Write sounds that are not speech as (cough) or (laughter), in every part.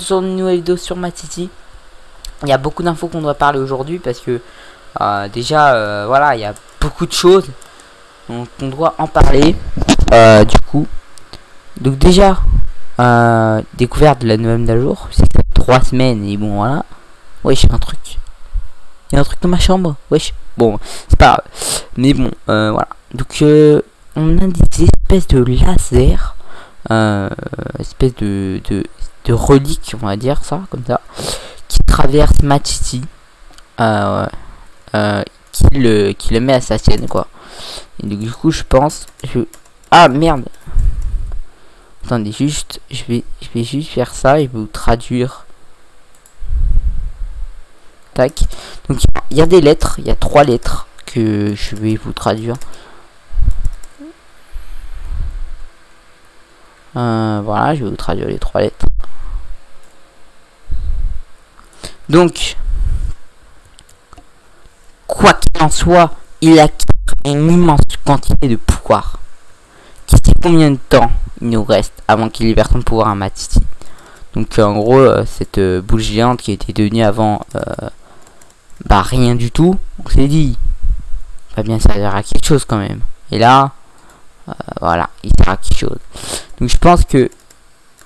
Sur une nouvelle vidéo sur Mad City. Il y a beaucoup d'infos qu'on doit parler aujourd'hui parce que euh, déjà euh, voilà il y a beaucoup de choses donc on doit en parler euh, du coup. Donc déjà découverte de la nouvelle mise à jour, c'est trois semaines et bon voilà. Wesh un truc. Il y a un truc dans ma chambre. Wesh. Bon c'est pas grave. Mais bon voilà. Donc on a des espèces de laser. Espèce de, de, de relique, on va dire ça, comme ça, qui traverse Match City, euh, euh, qui, le, qui le met à sa sienne, quoi. Et du coup, je pense, je... ah merde, attendez juste, je vais, je vais juste faire ça et vous traduire. Tac. Donc il y a des lettres, il y a trois lettres que je vais vous traduire. Euh, voilà, je vais vous traduire les trois lettres. Donc, quoi qu'il en soit, il a une immense quantité de pouvoir. Qui sait combien de temps il nous reste avant qu'il libère son pouvoir à Matiti. Donc en gros, euh, cette euh, boule géante qui était devenue avant bah rien du tout, on s'est dit, va bien servir à quelque chose quand même. Et là, voilà, il sert à quelque chose. Donc je pense que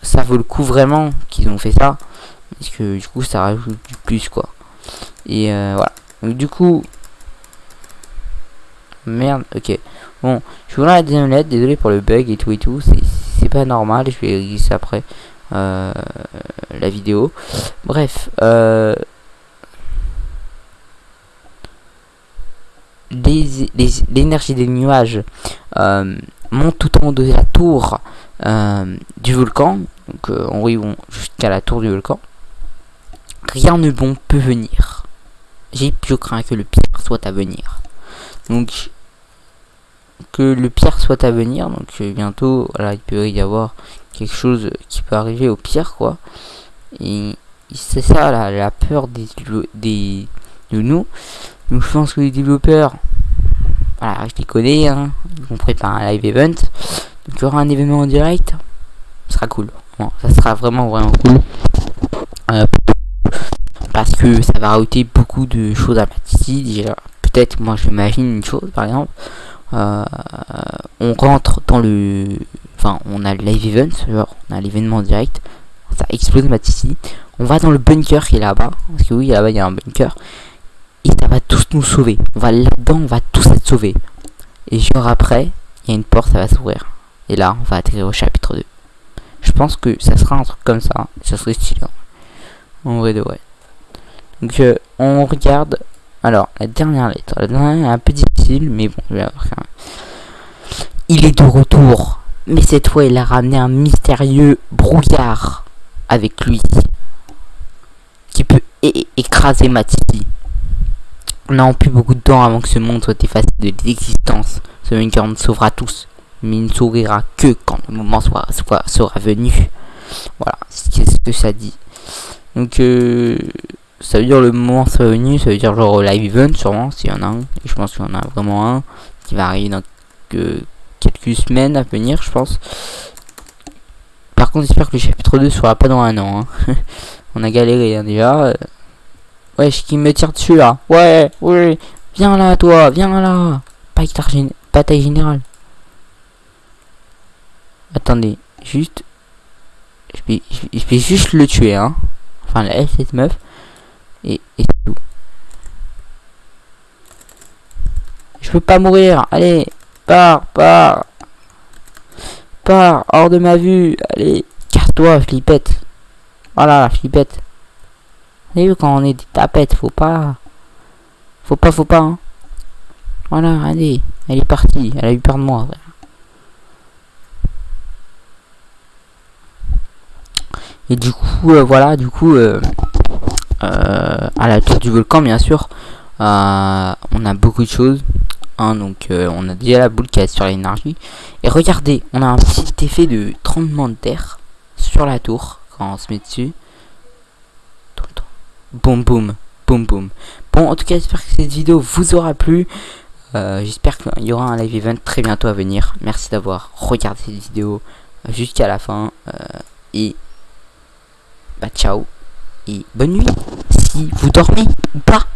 ça vaut le coup vraiment qu'ils ont fait ça. Parce que du coup ça rajoute du plus quoi. Et euh, voilà. Donc du coup... Merde, ok. Bon, je vous la deuxième désolé pour le bug et tout et tout. C'est pas normal, je vais ça après euh, la vidéo. Bref, euh, l'énergie des nuages monte tout en haut de la tour du volcan. Donc euh, en vont jusqu'à la tour du volcan. Rien de bon peut venir. J'ai je crains que le pire soit à venir. Donc que le pire soit à venir. Donc euh, bientôt, voilà, il peut y avoir quelque chose qui peut arriver au pire, quoi. Et c'est ça la, peur des, des de nous. Donc je pense que les développeurs, voilà, je les connais, hein, ils vont préparer un live event. Donc il y aura un événement en direct. Ce sera cool. Bon, ça sera vraiment vraiment cool. Euh, parce que ça va rajouter beaucoup de choses à Matisse. Déjà, peut-être, moi je m'imagine une chose par exemple. Euh, on rentre dans le. Enfin, on a le live event, genre, on a l'événement en direct. Ça explose Matisse. On va dans le bunker qui est là-bas. Parce que oui, là-bas il y a un bunker. Et ça va tous nous sauver. On va là-dedans, on va tous être sauvés. Et genre après, il y a une porte, ça va s'ouvrir. Et là, on va atterrir au chapitre 2. Je pense que ça sera un truc comme ça. Ça serait stylé. En vrai de vrai. Donc, on regarde. Alors, la dernière lettre. La dernière est un peu difficile, mais bon, je vais avoir quand. Il est de retour. Mais cette fois, il a ramené un mystérieux brouillard avec lui. Qui peut écraser Matiti. On n'a plus beaucoup de temps avant que ce monde soit effacé de l'existence. Ce bunker nous sauvera tous mais il ne sourira que quand le moment sera venu. Voilà, c'est ce que ça dit. Donc, euh, ça veut dire le moment soit venu, ça veut dire genre live event sûrement, s'il y en a un. Et je pense qu'il y en a vraiment un qui va arriver dans quelques semaines à venir, je pense. Par contre, j'espère que le chapitre 2 sera pas dans un an. Hein. (laughs) On a galéré hein, déjà. Ouais, Wesh, qui me tire dessus là Ouais, ouais, viens là toi, viens là Bataille générale. Attendez, juste... Je vais, je juste le tuer, hein. Enfin, la cette meuf. Et, et tout. Je peux pas mourir. Allez, pars, pars. Pars, hors de ma vue. Allez, casse-toi, flippette. Voilà, la flippette. Vous quand on est des tapettes, faut pas... Faut pas, faut pas, hein. Voilà, allez. Elle est partie. Elle a eu peur de moi, Et du coup, euh, voilà, du coup, euh, à la tour du volcan, bien sûr, on a beaucoup de choses. Hein, donc, on a déjà la boule qui est sur l'énergie. Et regardez, on a un petit effet de tremblement de terre sur la tour quand on se met dessus. Boum, boum, boum, boum. Bon, en tout cas, j'espère que cette vidéo vous aura plu. j'espère qu'il y aura un live event très bientôt à venir. Merci d'avoir regardé cette vidéo jusqu'à la fin. et bah, ciao et bonne nuit si vous dormez ou pas.